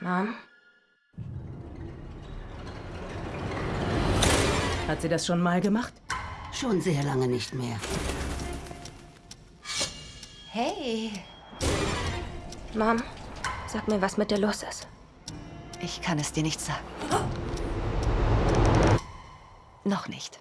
Mom? Hat sie das schon mal gemacht? Schon sehr lange nicht mehr. Hey, Mom, sag mir, was mit dir los ist. ich kann es dir nicht sagen. Noch nicht.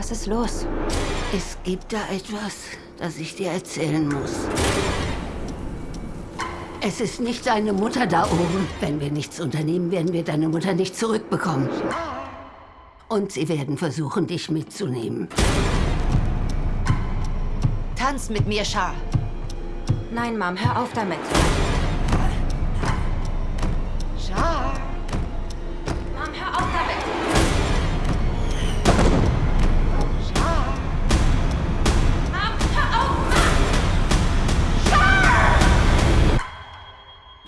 Was ist los? Es gibt da etwas, das ich dir erzählen muss. Es ist nicht deine Mutter da oben. Wenn wir nichts unternehmen, werden wir deine Mutter nicht zurückbekommen. Und sie werden versuchen, dich mitzunehmen. Tanz mit mir, Char. Nein, Mom, hör auf damit.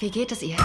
Wie geht es ihr?